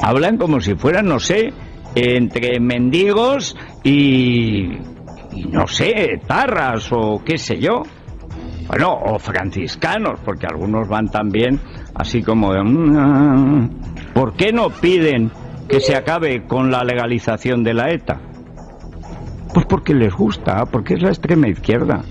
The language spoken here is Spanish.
Hablan como si fueran, no sé, entre mendigos y, no sé, tarras o qué sé yo. Bueno, o franciscanos, porque algunos van también así como de... Mm, ah, ah". ¿Por qué no piden que se acabe con la legalización de la ETA? Pues porque les gusta, porque es la extrema izquierda.